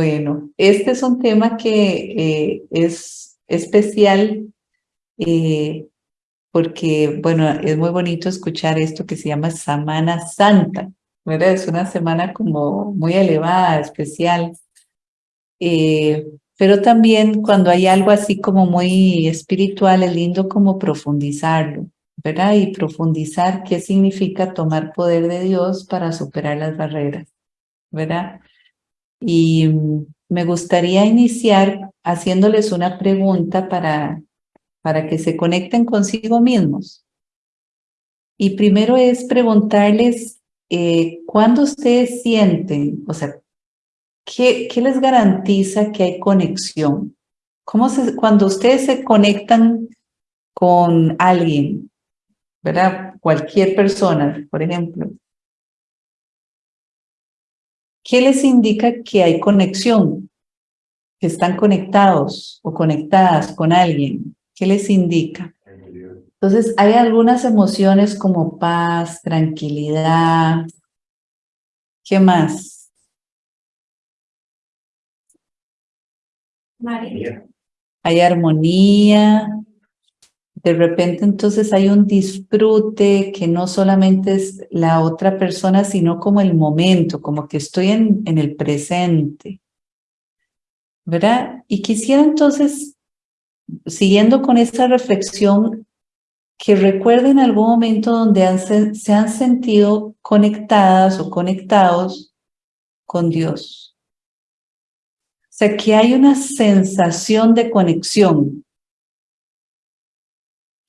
Bueno, este es un tema que eh, es especial eh, porque, bueno, es muy bonito escuchar esto que se llama Semana Santa, ¿verdad? Es una semana como muy elevada, especial. Eh, pero también cuando hay algo así como muy espiritual, es lindo como profundizarlo, ¿verdad? Y profundizar qué significa tomar poder de Dios para superar las barreras, ¿verdad? Y mm, me gustaría iniciar haciéndoles una pregunta para para que se conecten consigo mismos. Y primero es preguntarles eh, cuándo ustedes sienten, o sea, ¿qué, ¿qué, les garantiza que hay conexión? ¿Cómo se, cuando ustedes se conectan con alguien, ¿verdad? Cualquier persona, por ejemplo, ¿qué les indica que hay conexión? Que están conectados o conectadas con alguien. ¿Qué les indica? Entonces, hay algunas emociones como paz, tranquilidad. ¿Qué más? María. Hay armonía. De repente, entonces, hay un disfrute que no solamente es la otra persona, sino como el momento, como que estoy en, en el presente. ¿Verdad? Y quisiera entonces siguiendo con esta reflexión, que recuerden algún momento donde se han sentido conectadas o conectados con Dios. O sea, que hay una sensación de conexión.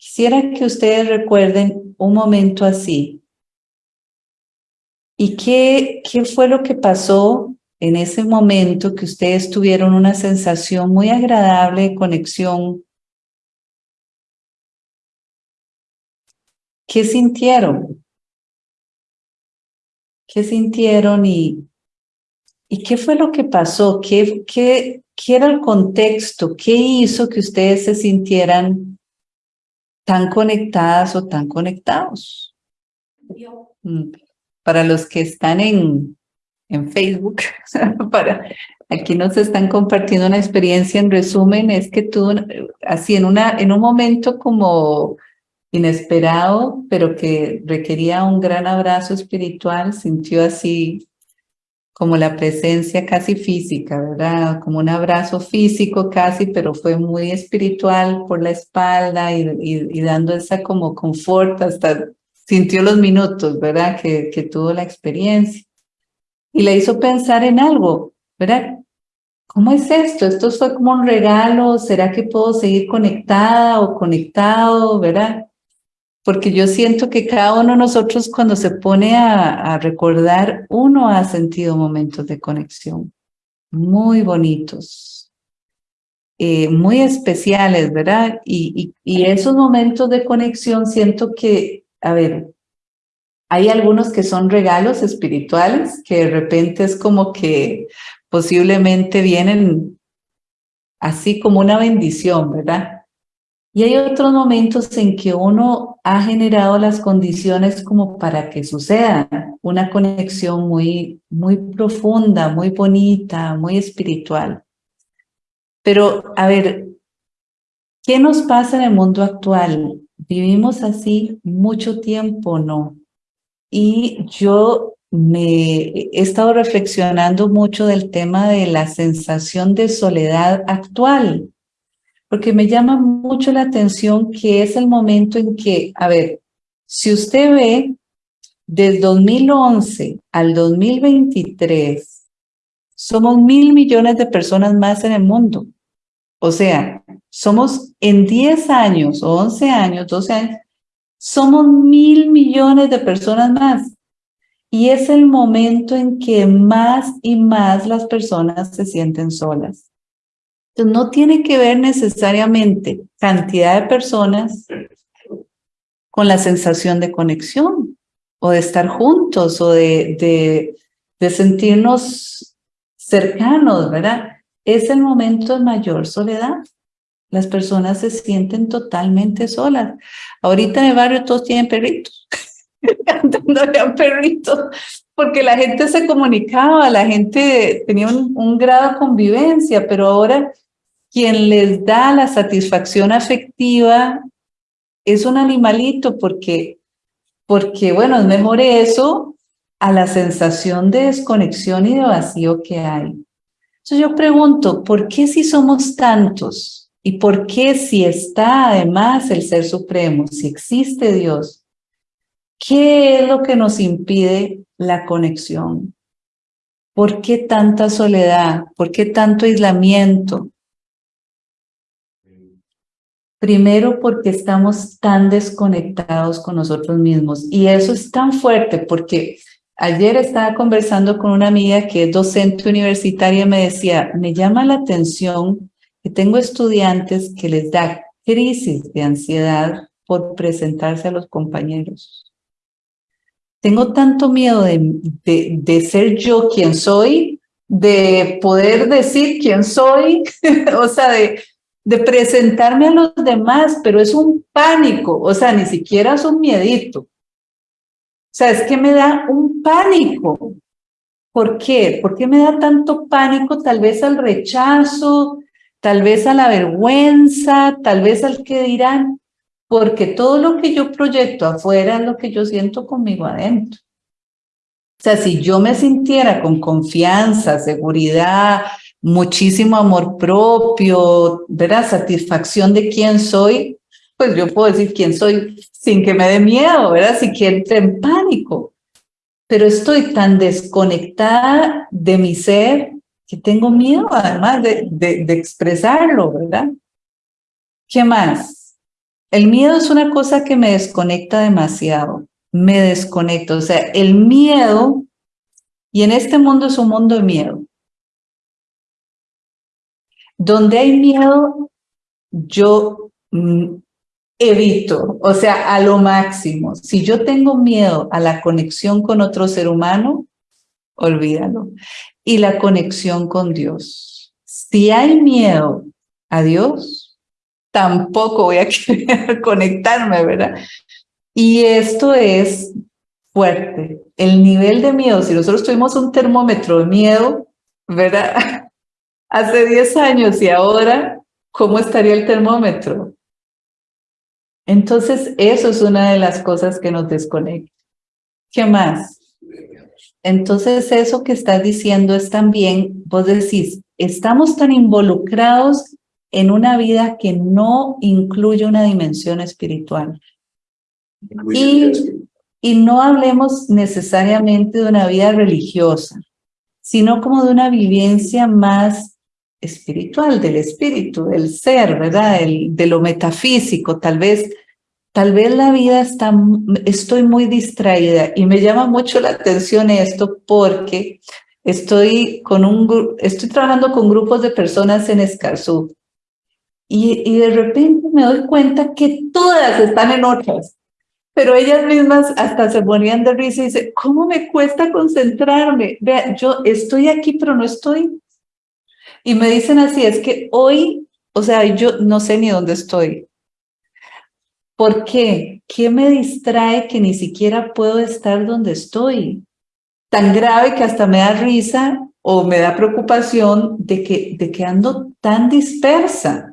Quisiera que ustedes recuerden un momento así. ¿Y qué, qué fue lo que pasó en ese momento que ustedes tuvieron una sensación muy agradable de conexión, ¿qué sintieron? ¿Qué sintieron y, y qué fue lo que pasó? ¿Qué, qué, ¿Qué era el contexto? ¿Qué hizo que ustedes se sintieran tan conectadas o tan conectados? Mm. Para los que están en, en Facebook. para Aquí nos están compartiendo una experiencia en resumen, es que tú, así en, una, en un momento como inesperado, pero que requería un gran abrazo espiritual, sintió así como la presencia casi física, ¿verdad? Como un abrazo físico casi, pero fue muy espiritual por la espalda y, y, dando esa como confort, hasta sintió los minutos, ¿verdad? Que, que tuvo la experiencia y le hizo pensar en algo, ¿verdad? ¿Cómo es esto? ¿Esto fue como un regalo? ¿Será que puedo seguir conectada o conectado, verdad? Porque yo siento que cada uno de nosotros cuando se pone a, recordar, uno ha sentido momentos de conexión muy bonitos, eh, muy especiales, ¿verdad? Y, y, y esos momentos de conexión siento que, a ver, hay algunos que son regalos espirituales, que de repente es como que posiblemente vienen así como una bendición, ¿verdad? Y hay otros momentos en que uno ha generado las condiciones como para que suceda una conexión muy, muy profunda, muy bonita, muy espiritual. Pero, a ver, ¿qué nos pasa en el mundo actual? ¿Vivimos así mucho tiempo no? Y yo me he estado reflexionando mucho del tema de la sensación de soledad actual, porque me llama mucho la atención que es el momento en que, a ver, si usted ve, del 2011 al 2023, somos mil millones de personas más en el mundo. O sea, somos en 10 años o 11 años, 12 años, somos mil millones de personas más. Y es el momento en que más y más las personas se sienten solas. Entonces, no tiene que ver necesariamente cantidad de personas con la sensación de conexión o de estar juntos o de, de, de sentirnos cercanos, ¿verdad? Es el momento de mayor soledad las personas se sienten totalmente solas. Ahorita en el barrio todos tienen perritos. cantándole a perrito, porque la gente se comunicaba, la gente tenía un, un grado de convivencia, pero ahora quien les da la satisfacción afectiva es un animalito porque, porque bueno, es mejor eso a la sensación de desconexión y de vacío que hay. Entonces yo pregunto, ¿por qué si somos tantos? ¿Y por qué si está además el Ser Supremo, si existe Dios? ¿Qué es lo que nos impide la conexión? ¿Por qué tanta soledad? ¿Por qué tanto aislamiento? Primero porque estamos tan desconectados con nosotros mismos y eso es tan fuerte porque ayer estaba conversando con una amiga que es docente universitaria y me decía, me llama la atención que tengo estudiantes que les da crisis de ansiedad por presentarse a los compañeros. Tengo tanto miedo de, de, ser yo quien soy, de poder decir quién soy, o sea, de, de presentarme a los demás, pero es un pánico, o sea, ni siquiera es un miedito. O sea, es que me da un pánico. ¿Por qué? ¿Por qué me da tanto pánico? Tal vez al rechazo, tal vez a la vergüenza, tal vez al que dirán, porque todo lo que yo proyecto afuera es lo que yo siento conmigo adentro. O sea, si yo me sintiera con confianza, seguridad, muchísimo amor propio, ¿verdad? Satisfacción de quién soy, pues yo puedo decir quién soy sin que me dé miedo, ¿verdad? Si que entre en pánico. Pero estoy tan desconectada de mi ser que tengo miedo además de, de, de expresarlo, ¿verdad? ¿Qué más? El miedo es una cosa que me desconecta demasiado, me desconecto, o sea, el miedo, y en este mundo es un mundo de miedo, donde hay miedo, yo mm, evito, o sea, a lo máximo. Si yo tengo miedo a la conexión con otro ser humano, olvídalo. Y la conexión con Dios. Si hay miedo a Dios, tampoco voy a querer conectarme, ¿verdad? Y esto es fuerte. El nivel de miedo, si nosotros tuvimos un termómetro de miedo, ¿verdad? hace 10 años y ahora, ¿cómo estaría el termómetro? Entonces, eso es una de las cosas que nos desconecta. ¿Qué más? Entonces, eso que estás diciendo es también, vos decís, estamos tan involucrados en una vida que no incluye una dimensión espiritual. Y, y no hablemos necesariamente de una vida religiosa, sino como de una vivencia más espiritual, del espíritu, del ser, ¿verdad? de lo metafísico, tal vez, tal vez la vida está, estoy muy distraída y me llama mucho la atención esto porque estoy con un, estoy trabajando con grupos de personas en Escarzú y, y de repente me doy cuenta que todas están en otras, pero ellas mismas hasta se ponían de risa y dicen, ¿cómo me cuesta concentrarme? Vea, yo estoy aquí, pero no estoy y me dicen así, es que hoy, o sea, yo no sé ni dónde estoy. ¿Por qué? ¿Qué me distrae que ni siquiera puedo estar donde estoy? Tan grave que hasta me da risa o me da preocupación de que, de que ando tan dispersa.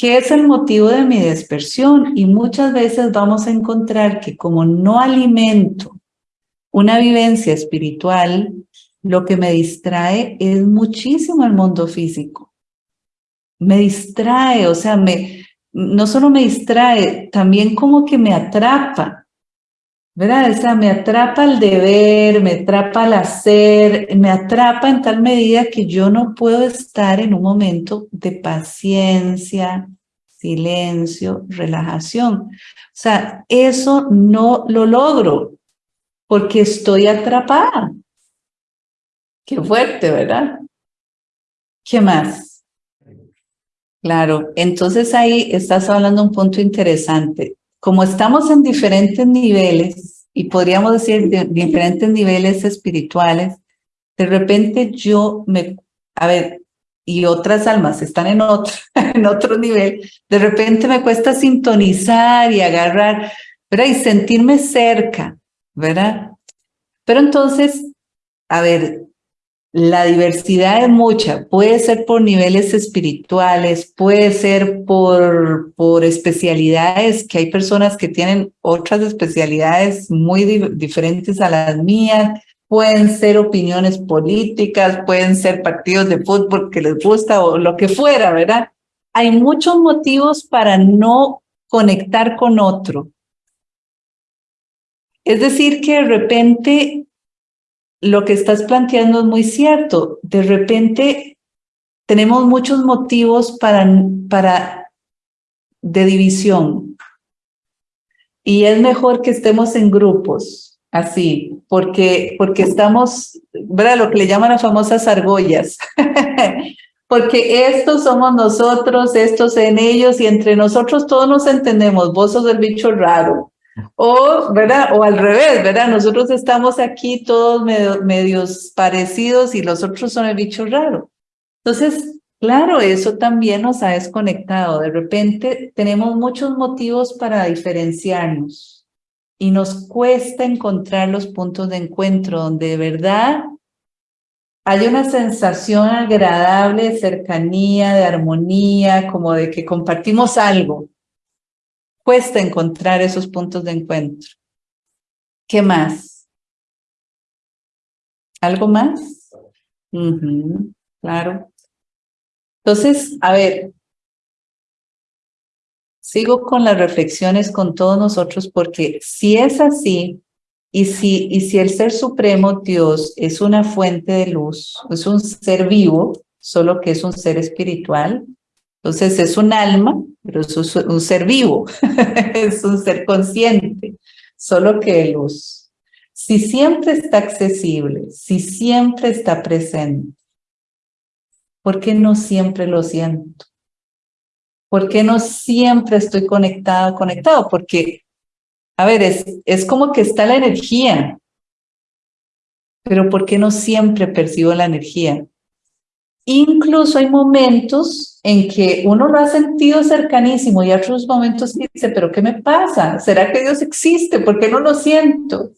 ¿Qué es el motivo de mi dispersión? Y muchas veces vamos a encontrar que como no alimento una vivencia espiritual, lo que me distrae es muchísimo el mundo físico. Me distrae, o sea, me, no solo me distrae, también como que me atrapa, ¿verdad? O sea, me atrapa el deber, me atrapa el hacer, me atrapa en tal medida que yo no puedo estar en un momento de paciencia, silencio, relajación. O sea, eso no lo logro porque estoy atrapada. Qué fuerte, ¿verdad? ¿Qué más? Claro, entonces ahí estás hablando un punto interesante. Como estamos en diferentes niveles, y podríamos decir diferentes niveles espirituales, de repente yo me, a ver, y otras almas están en otro, en otro nivel, de repente me cuesta sintonizar y agarrar, ¿verdad? Y sentirme cerca, ¿verdad? Pero entonces, a ver, la diversidad es mucha, puede ser por niveles espirituales, puede ser por, por especialidades, que hay personas que tienen otras especialidades muy diferentes a las mías, pueden ser opiniones políticas, pueden ser partidos de fútbol que les gusta o lo que fuera, ¿verdad? Hay muchos motivos para no conectar con otro. Es decir, que de repente lo que estás planteando es muy cierto. De repente tenemos muchos motivos para, para de división. Y es mejor que estemos en grupos, así, porque, porque estamos, ¿verdad? Lo que le llaman las famosas argollas. porque estos somos nosotros, estos en ellos, y entre nosotros todos nos entendemos. Vos sos el bicho raro, o, ¿verdad? O al revés, ¿verdad? Nosotros estamos aquí todos medios parecidos y los otros son el bicho raro. Entonces, claro, eso también nos ha desconectado. De repente tenemos muchos motivos para diferenciarnos y nos cuesta encontrar los puntos de encuentro donde de verdad hay una sensación agradable de cercanía, de armonía, como de que compartimos algo cuesta encontrar esos puntos de encuentro. ¿Qué más? ¿Algo más? claro. Entonces, a ver, sigo con las reflexiones con todos nosotros porque si es así, y si, y si el Ser Supremo, Dios, es una fuente de luz, es un ser vivo, solo que es un ser espiritual, entonces es un alma, pero es un ser vivo, es un ser consciente, solo que luz. Si siempre está accesible, si siempre está presente, ¿por qué no siempre lo siento? ¿Por qué no siempre estoy conectado, conectado? Porque, a ver, es, es como que está la energía, pero ¿por qué no siempre percibo la energía? Incluso hay momentos en que uno lo ha sentido cercanísimo y otros momentos dice, pero ¿qué me pasa? ¿Será que Dios existe? ¿Por qué no lo siento?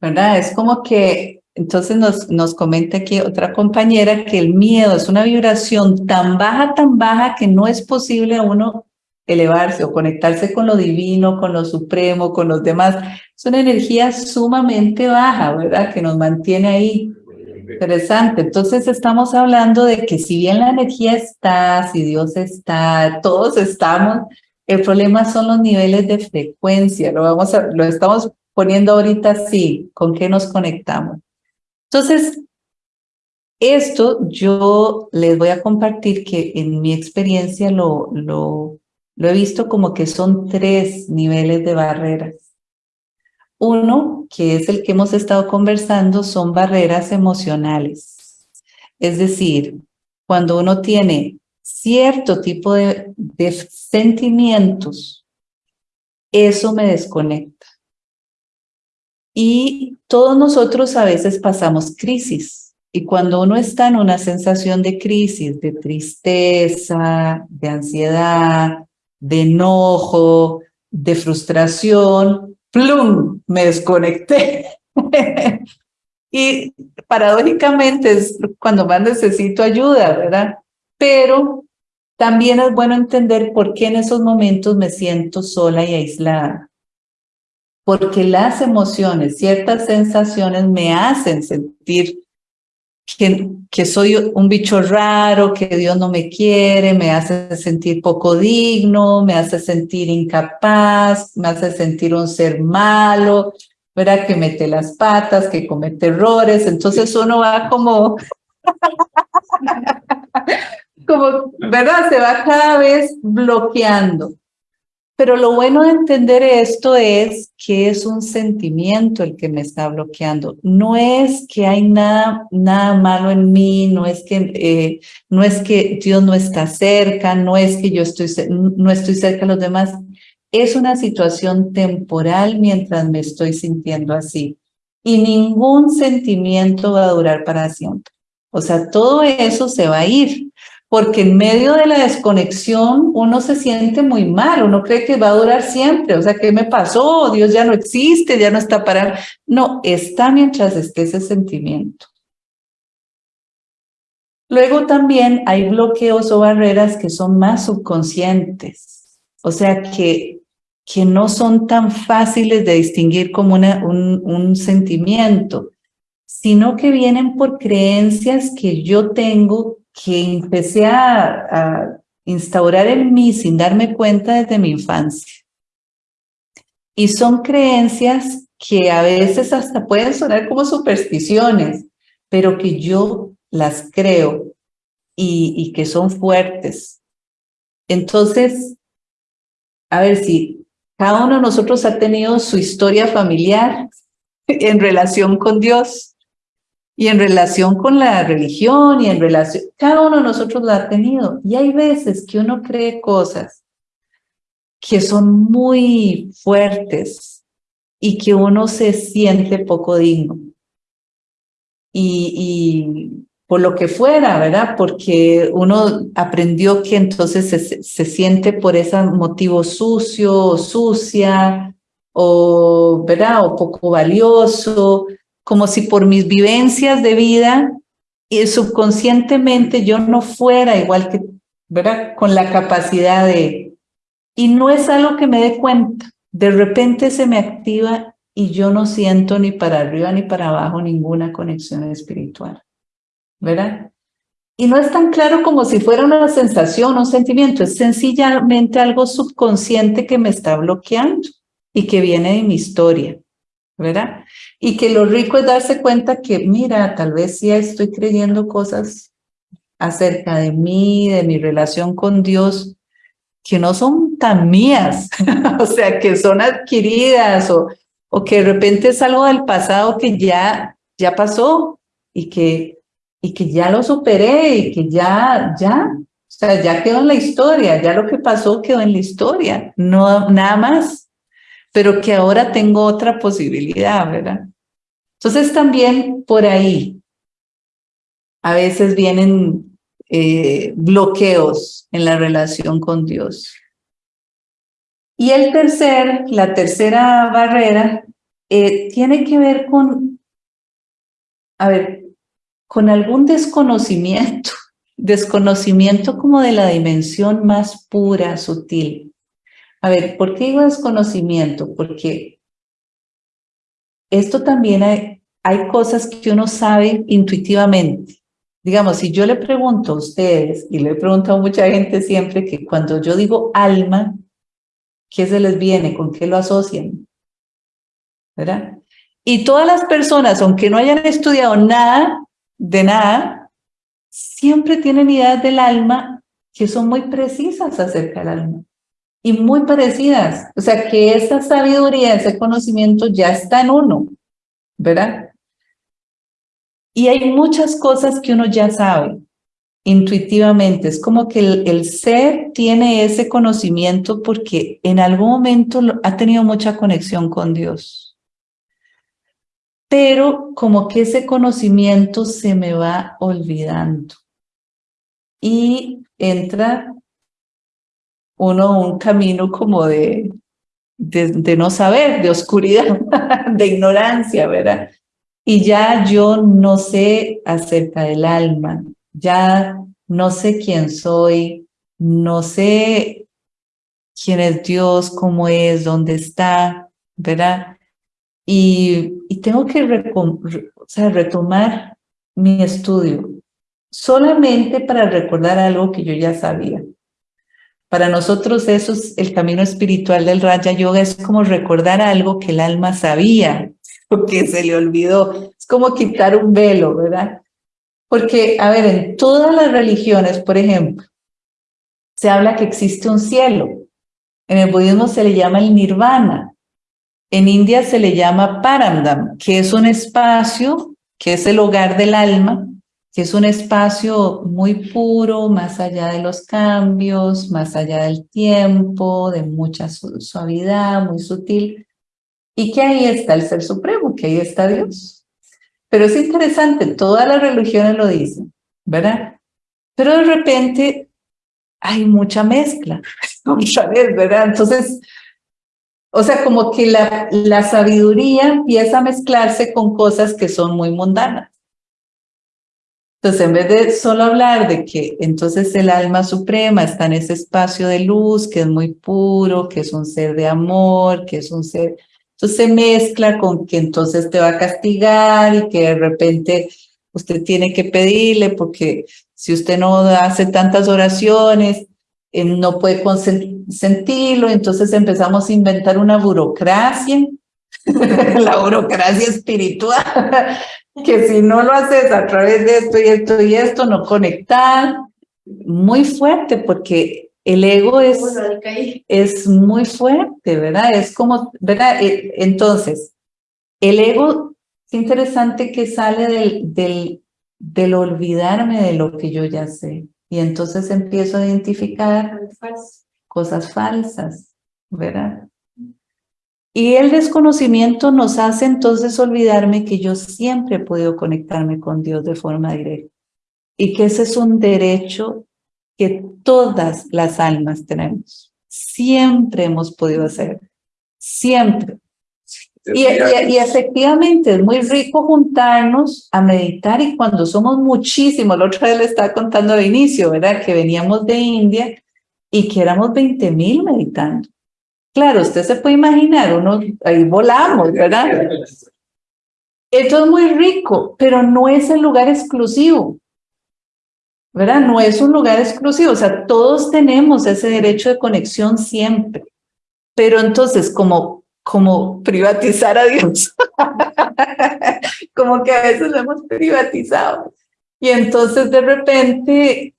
¿Verdad? Es como que, entonces nos, nos comenta aquí otra compañera que el miedo es una vibración tan baja, tan baja que no es posible a uno elevarse o conectarse con lo divino, con lo supremo, con los demás. Es una energía sumamente baja, ¿verdad? Que nos mantiene ahí Interesante. Entonces estamos hablando de que si bien la energía está, si Dios está, todos estamos, el problema son los niveles de frecuencia. Lo, vamos lo estamos poniendo ahorita así, con qué nos conectamos. Entonces, esto yo les voy a compartir que en mi experiencia lo, lo he visto como que son tres niveles de barreras. Uno, que es el que hemos estado conversando, son barreras emocionales. Es decir, cuando uno tiene cierto tipo de, sentimientos, eso me desconecta. Y todos nosotros a veces pasamos crisis. Y cuando uno está en una sensación de crisis, de tristeza, de ansiedad, de enojo, de frustración, plum, me desconecté. y paradójicamente es cuando más necesito ayuda, ¿verdad? Pero también es bueno entender por qué en esos momentos me siento sola y aislada. Porque las emociones, ciertas sensaciones me hacen sentir que, soy un bicho raro, que Dios no me quiere, me hace sentir poco digno, me hace sentir incapaz, me hace sentir un ser malo, ¿verdad? Que mete las patas, que comete errores. Entonces uno va como, como, ¿verdad? Se va cada vez bloqueando. Pero lo bueno de entender esto es que es un sentimiento el que me está bloqueando. No es que hay nada, nada malo en mí, no es, que, eh, no es que Dios no está cerca, no es que yo estoy, no estoy cerca de los demás. Es una situación temporal mientras me estoy sintiendo así. Y ningún sentimiento va a durar para siempre. O sea, todo eso se va a ir. Porque en medio de la desconexión uno se siente muy mal, uno cree que va a durar siempre, o sea, ¿qué me pasó? Dios ya no existe, ya no está para... No, está mientras esté ese sentimiento. Luego también hay bloqueos o barreras que son más subconscientes, o sea, que, que no son tan fáciles de distinguir como una, un, un sentimiento, sino que vienen por creencias que yo tengo que empecé a, instaurar en mí sin darme cuenta desde mi infancia. Y son creencias que a veces hasta pueden sonar como supersticiones, pero que yo las creo y, y que son fuertes. Entonces, a ver si cada uno de nosotros ha tenido su historia familiar en relación con Dios y en relación con la religión y en relación, cada uno de nosotros lo ha tenido. Y hay veces que uno cree cosas que son muy fuertes y que uno se siente poco digno. Y, y por lo que fuera, ¿verdad? Porque uno aprendió que entonces se, se siente por ese motivo sucio sucia o, ¿verdad? O poco valioso como si por mis vivencias de vida y subconscientemente yo no fuera igual que, ¿verdad? Con la capacidad de... Y no es algo que me dé cuenta. De repente se me activa y yo no siento ni para arriba ni para abajo ninguna conexión espiritual, ¿verdad? Y no es tan claro como si fuera una sensación o sentimiento, es sencillamente algo subconsciente que me está bloqueando y que viene de mi historia, ¿verdad? Y que lo rico es darse cuenta que, mira, tal vez sí estoy creyendo cosas acerca de mí, de mi relación con Dios, que no son tan mías, o sea, que son adquiridas o, o que de repente es algo del pasado que ya, ya pasó y que, y que ya lo superé y que ya, ya, o sea, ya quedó en la historia, ya lo que pasó quedó en la historia, no nada más pero que ahora tengo otra posibilidad, ¿verdad? Entonces también por ahí a veces vienen eh, bloqueos en la relación con Dios. Y el tercer, la tercera barrera eh, tiene que ver con, a ver, con algún desconocimiento, desconocimiento como de la dimensión más pura, sutil. A ver, ¿por qué digo desconocimiento? Porque esto también hay, hay cosas que uno sabe intuitivamente. Digamos, si yo le pregunto a ustedes, y le he preguntado a mucha gente siempre, que cuando yo digo alma, ¿qué se les viene? ¿Con qué lo asocian? ¿Verdad? Y todas las personas, aunque no hayan estudiado nada de nada, siempre tienen ideas del alma que son muy precisas acerca del alma y muy parecidas. O sea, que esa sabiduría, ese conocimiento ya está en uno, ¿verdad? Y hay muchas cosas que uno ya sabe intuitivamente. Es como que el, ser tiene ese conocimiento porque en algún momento ha tenido mucha conexión con Dios. Pero como que ese conocimiento se me va olvidando. Y entra uno un camino como de, de, no saber, de oscuridad, de ignorancia, ¿verdad? Y ya yo no sé acerca del alma, ya no sé quién soy, no sé quién es Dios, cómo es, dónde está, ¿verdad? Y, y tengo que retomar mi estudio solamente para recordar algo que yo ya sabía. Para nosotros eso es el camino espiritual del Raja Yoga, es como recordar algo que el alma sabía, porque se le olvidó. Es como quitar un velo, ¿verdad? Porque, a ver, en todas las religiones, por ejemplo, se habla que existe un cielo. En el budismo se le llama el nirvana. En India se le llama parandam, que es un espacio, que es el hogar del alma, que es un espacio muy puro, más allá de los cambios, más allá del tiempo, de mucha suavidad, muy sutil, y que ahí está el Ser Supremo, que ahí está Dios. Pero es interesante, todas las religiones lo dicen, ¿verdad? pero de repente hay mucha mezcla, ¿verdad? Entonces, o sea, como que la, la sabiduría empieza a mezclarse con cosas que son muy mundanas. Entonces, en vez de solo hablar de que entonces el alma suprema está en ese espacio de luz, que es muy puro, que es un ser de amor, que es un ser... Entonces se mezcla con que entonces te va a castigar y que de repente usted tiene que pedirle porque si usted no hace tantas oraciones, eh, no puede sentirlo, entonces empezamos a inventar una burocracia, la burocracia espiritual, que si no lo haces a través de esto y esto y esto, no conectar, muy fuerte porque el ego es, es muy fuerte, ¿verdad? Es como, ¿verdad? E, entonces, el ego es interesante que sale del, del, del olvidarme de lo que yo ya sé. Y entonces empiezo a identificar cosas falsas, ¿verdad? Y el desconocimiento nos hace entonces olvidarme que yo siempre he podido conectarme con Dios de forma directa y que ese es un derecho que todas las almas tenemos. Siempre hemos podido hacer, siempre. Y, y, efectivamente es muy rico juntarnos a meditar y cuando somos muchísimos, la otra vez le estaba contando de inicio, ¿verdad? Que veníamos de India y que éramos 20 mil meditando. Claro, usted se puede imaginar, uno, ahí volamos, ¿verdad? Esto es muy rico, pero no es el lugar exclusivo, ¿verdad? No es un lugar exclusivo, o sea, todos tenemos ese derecho de conexión siempre. Pero entonces, como, como privatizar a Dios, como que a veces lo hemos privatizado. Y entonces de repente,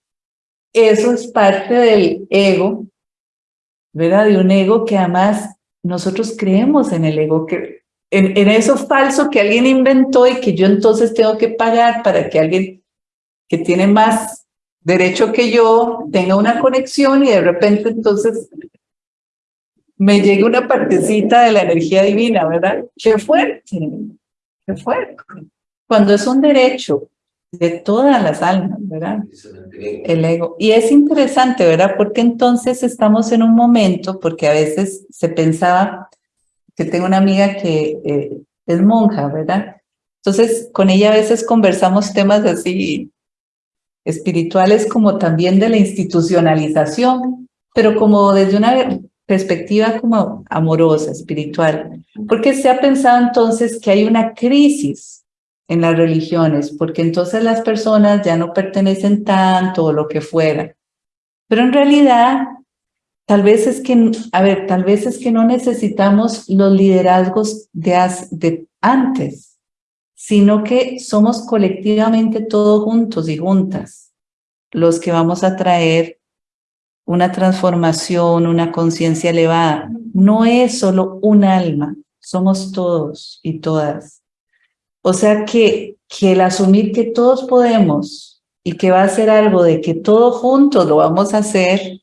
eso es parte del ego, ¿verdad? De un ego que además nosotros creemos en el ego, que, en, en eso falso que alguien inventó y que yo entonces tengo que pagar para que alguien que tiene más derecho que yo tenga una conexión y de repente entonces me llegue una partecita de la energía divina, ¿verdad? Qué fuerte, qué fuerte. Cuando es un derecho de todas las almas, ¿verdad? El ego. Y es interesante, ¿verdad? Porque entonces estamos en un momento, porque a veces se pensaba, que tengo una amiga que eh, es monja, ¿verdad? Entonces con ella a veces conversamos temas así espirituales como también de la institucionalización, pero como desde una perspectiva como amorosa, espiritual, porque se ha pensado entonces que hay una crisis en las religiones, porque entonces las personas ya no pertenecen tanto o lo que fuera. Pero en realidad, tal vez es que, a ver, tal vez es que no necesitamos los liderazgos de, de antes, sino que somos colectivamente todos juntos y juntas los que vamos a traer una transformación, una conciencia elevada. No es solo un alma, somos todos y todas. O sea que, que el asumir que todos podemos y que va a ser algo de que todos juntos lo vamos a hacer,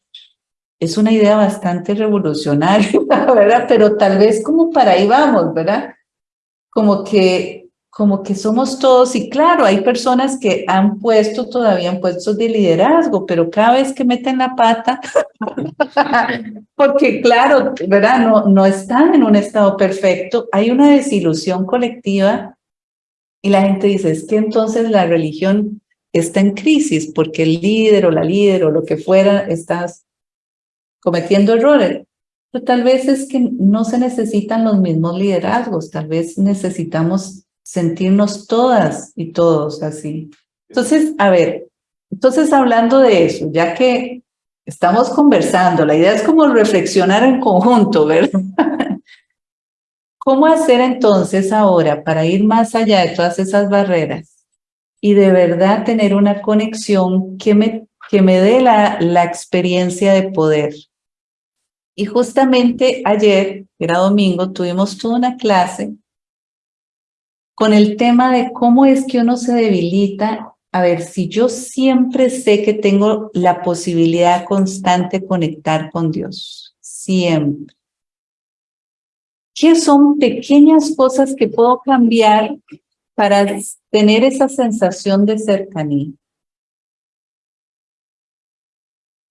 es una idea bastante revolucionaria, ¿verdad? Pero tal vez como para ahí vamos, ¿verdad? Como que, como que somos todos, y claro, hay personas que han puesto todavía en puestos de liderazgo, pero cada vez que meten la pata, porque claro, ¿verdad? No, no están en un estado perfecto, hay una desilusión colectiva y la gente dice, es que entonces la religión está en crisis porque el líder o la líder o lo que fuera estás cometiendo errores. Pero tal vez es que no se necesitan los mismos liderazgos, tal vez necesitamos sentirnos todas y todos así. Entonces, a ver, entonces hablando de eso, ya que estamos conversando, la idea es como reflexionar en conjunto, ¿verdad? ¿Cómo hacer entonces ahora para ir más allá de todas esas barreras y de verdad tener una conexión que me, que me dé la, la experiencia de poder? Y justamente ayer, era domingo, tuvimos toda una clase con el tema de cómo es que uno se debilita. A ver, si yo siempre sé que tengo la posibilidad constante de conectar con Dios, siempre. ¿Qué son pequeñas cosas que puedo cambiar para tener esa sensación de cercanía?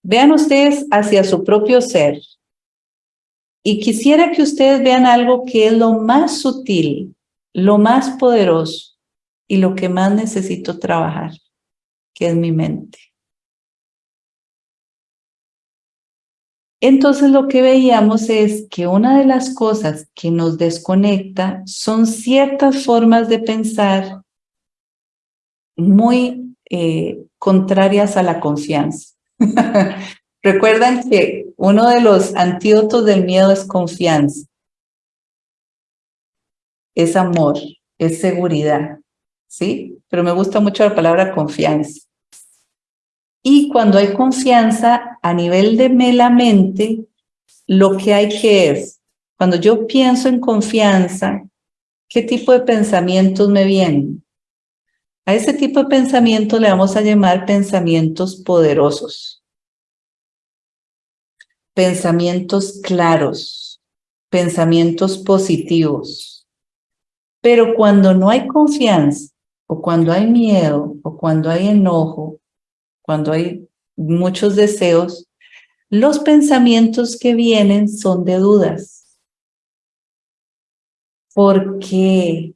vean ustedes hacia su propio ser. Y quisiera que ustedes vean algo que es lo más sutil, lo más poderoso y lo que más necesito trabajar, que es mi mente. Entonces lo que veíamos es que una de las cosas que nos desconecta son ciertas formas de pensar muy eh, contrarias a la confianza. Recuerdan que uno de los antídotos del miedo es confianza, es amor, es seguridad, ¿sí? Pero me gusta mucho la palabra confianza. Y cuando hay confianza a nivel de la mente, lo que hay que es, cuando yo pienso en confianza, ¿qué tipo de pensamientos me vienen? A ese tipo de pensamiento le vamos a llamar pensamientos poderosos. Pensamientos claros, pensamientos positivos. Pero cuando no hay confianza, o cuando hay miedo, o cuando hay enojo, cuando hay muchos deseos, los pensamientos que vienen son de dudas. ¿Por qué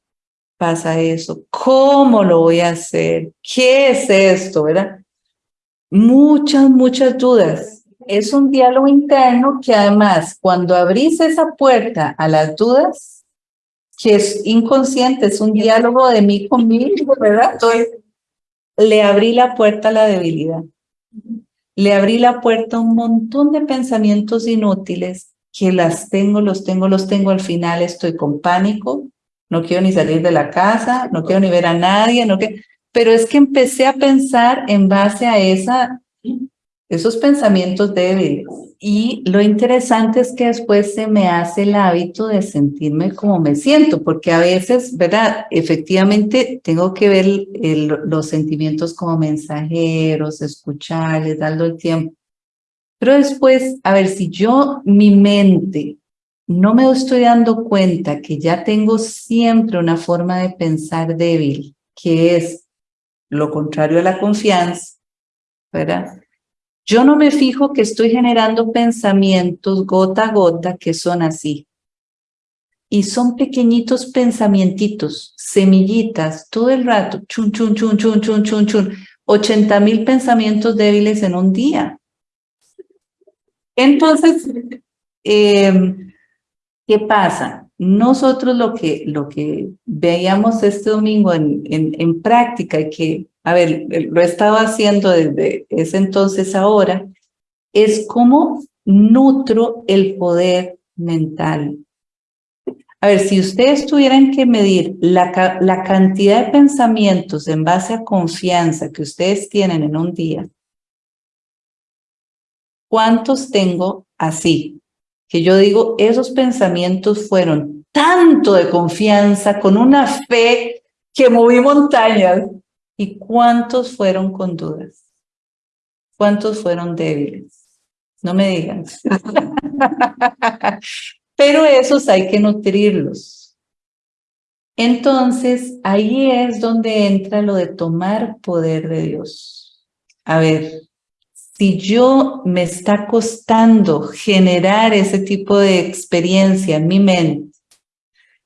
pasa eso? ¿Cómo lo voy a hacer? ¿Qué es esto? ¿Verdad? Muchas, muchas dudas. Es un diálogo interno que además, cuando abrís esa puerta a las dudas, que es inconsciente, es un diálogo de mí conmigo, ¿verdad? Le abrí la puerta a la debilidad. Le abrí la puerta a un montón de pensamientos inútiles que las tengo, los tengo, los tengo. Al final estoy con pánico, no quiero ni salir de la casa, no quiero ni ver a nadie, no quiero... pero es que empecé a pensar en base a esa, esos pensamientos débiles. Y lo interesante es que después se me hace el hábito de sentirme como me siento, porque a veces, ¿verdad? Efectivamente tengo que ver los sentimientos como mensajeros, escucharles, darle el tiempo. Pero después, a ver, si yo, mi mente, no me estoy dando cuenta que ya tengo siempre una forma de pensar débil, que es lo contrario a la confianza, ¿verdad? Yo no me fijo que estoy generando pensamientos gota a gota que son así. Y son pequeñitos pensamientitos, semillitas, todo el rato, chun, chun, chun, chun, chun, chun, chun, 80 mil pensamientos débiles en un día. Entonces, em, ¿qué pasa? Nosotros lo que, lo que veíamos este domingo en, en, en práctica que a ver, lo he estado haciendo desde ese entonces ahora, es cómo nutro el poder mental. A ver, si ustedes tuvieran que medir la, la cantidad de pensamientos en base a confianza que ustedes tienen en un día, ¿cuántos tengo así? Que yo digo, esos pensamientos fueron tanto de confianza, con una fe que moví montañas. ¿Y cuántos fueron con dudas? ¿Cuántos fueron débiles? No me digan. Pero esos hay que nutrirlos. Entonces, ahí es donde entra lo de tomar poder de Dios. A ver, si yo me está costando generar ese tipo de experiencia en mi mente,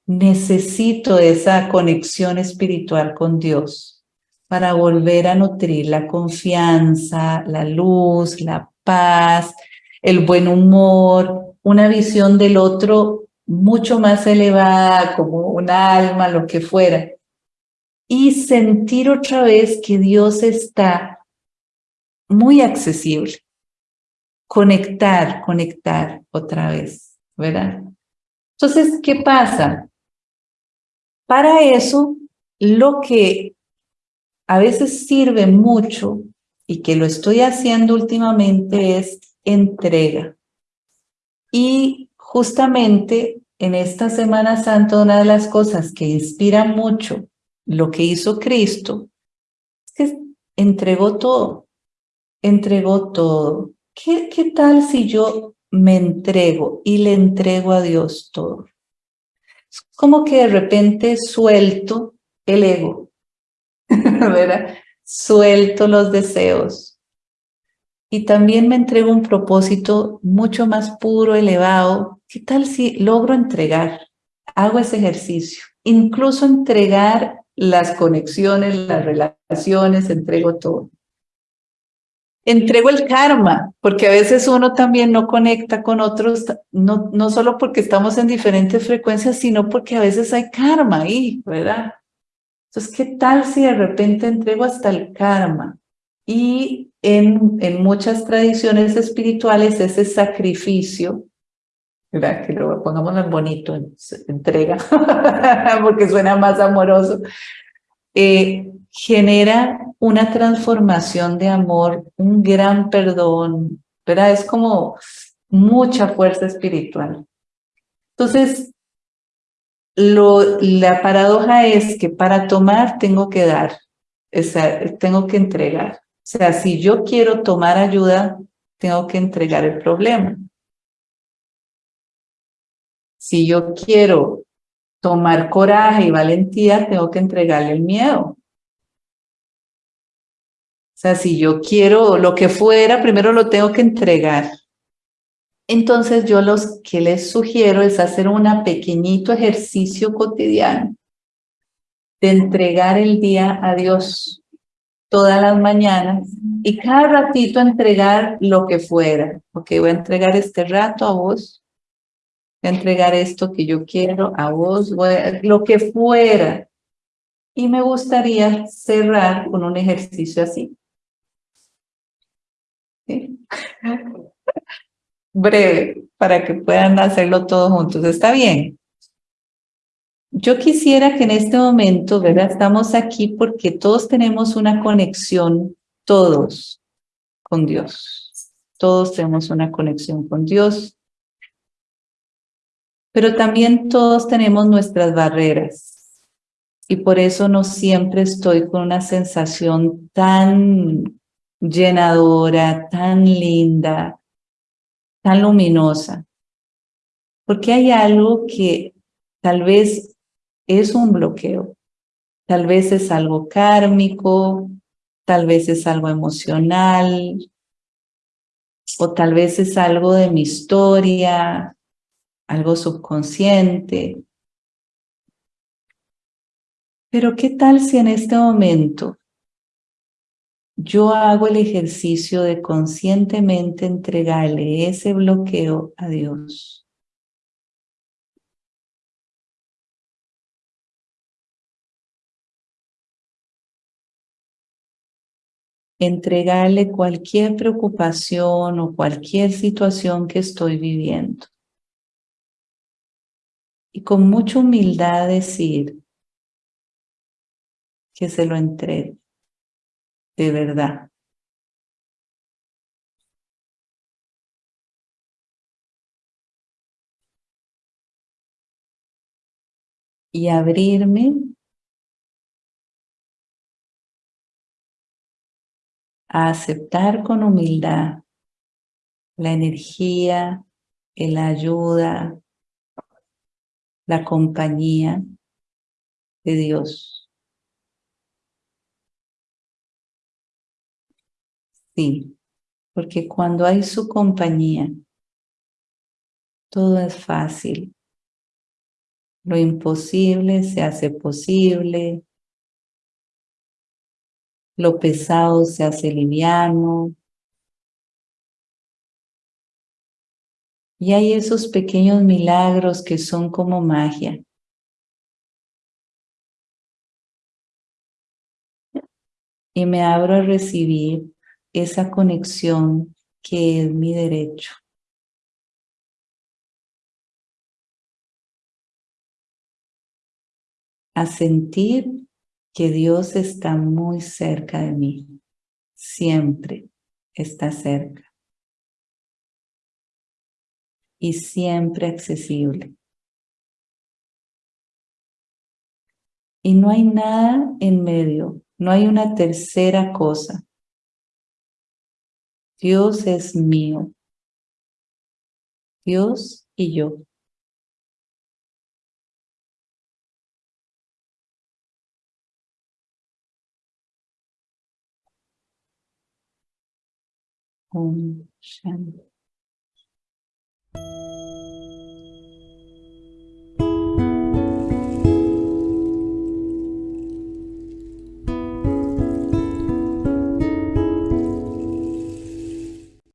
necesito esa conexión espiritual con Dios para volver a nutrir la confianza, la luz, la paz, el buen humor, una visión del otro mucho más elevada, como un alma, lo que fuera. Y sentir otra vez que Dios está muy accesible. Conectar, conectar otra vez, ¿verdad? Entonces, ¿qué pasa? Para eso, lo que a veces sirve mucho y que lo estoy haciendo últimamente es entrega. Y justamente en esta Semana Santa una de las cosas que inspira mucho lo que hizo Cristo es que entregó todo, entregó todo. ¿Qué, qué tal si yo me entrego y le entrego a Dios todo? Es como que de repente suelto el ego, ¿verdad? Suelto los deseos y también me entrego un propósito mucho más puro, elevado. ¿Qué tal si logro entregar? Hago ese ejercicio. Incluso entregar las conexiones, las relaciones, entrego todo. Entrego el karma, porque a veces uno también no conecta con otros, no, no solo porque estamos en diferentes frecuencias, sino porque a veces hay karma ahí, ¿verdad? Entonces, ¿qué tal si de repente entrego hasta el karma? Y en, en muchas tradiciones espirituales ese sacrificio, ¿verdad? que lo pongamos en bonito, entrega, porque suena más amoroso, eh, genera una transformación de amor, un gran perdón, ¿verdad? Es como mucha fuerza espiritual. Entonces, lo, la paradoja es que para tomar tengo que dar, tengo que entregar. O sea, si yo quiero tomar ayuda, tengo que entregar el problema. Si yo quiero tomar coraje y valentía, tengo que entregarle el miedo. Sea, si yo quiero lo que fuera, primero lo tengo que entregar. Entonces yo los que les sugiero es hacer un pequeñito ejercicio cotidiano de entregar el día a Dios todas las mañanas y cada ratito entregar lo que fuera. Ok, voy a entregar este rato a vos, voy a entregar esto que yo quiero a vos, lo que fuera. Y me gustaría cerrar con un ejercicio así. Breve, para que puedan hacerlo todos juntos. ¿Está bien? Yo quisiera que en este momento, ¿verdad? Estamos aquí porque todos tenemos una conexión, todos, con Dios. Todos tenemos una conexión con Dios. Pero también todos tenemos nuestras barreras. Y por eso no siempre estoy con una sensación tan llenadora, tan linda, tan luminosa. Porque hay algo que tal vez es un bloqueo. Tal vez es algo kármico, tal vez es algo emocional, o tal vez es algo de mi historia, algo subconsciente. Pero ¿qué tal si en este momento yo hago el ejercicio de conscientemente entregarle ese bloqueo a Dios? entregarle cualquier preocupación o cualquier situación que estoy viviendo. Y con mucha humildad decir que se lo entregue de verdad. Y abrirme a aceptar con humildad la energía, la ayuda, la compañía de Dios. Sí, porque cuando hay su compañía, todo es fácil. Lo imposible se hace posible, lo pesado se hace liviano. Y hay esos pequeños milagros que son como magia. Y me abro a recibir esa conexión que es mi derecho. A sentir que Dios está muy cerca de mí, siempre está cerca y siempre accesible. Y no hay nada en medio, no hay una tercera cosa. Dios es mío. Dios y yo.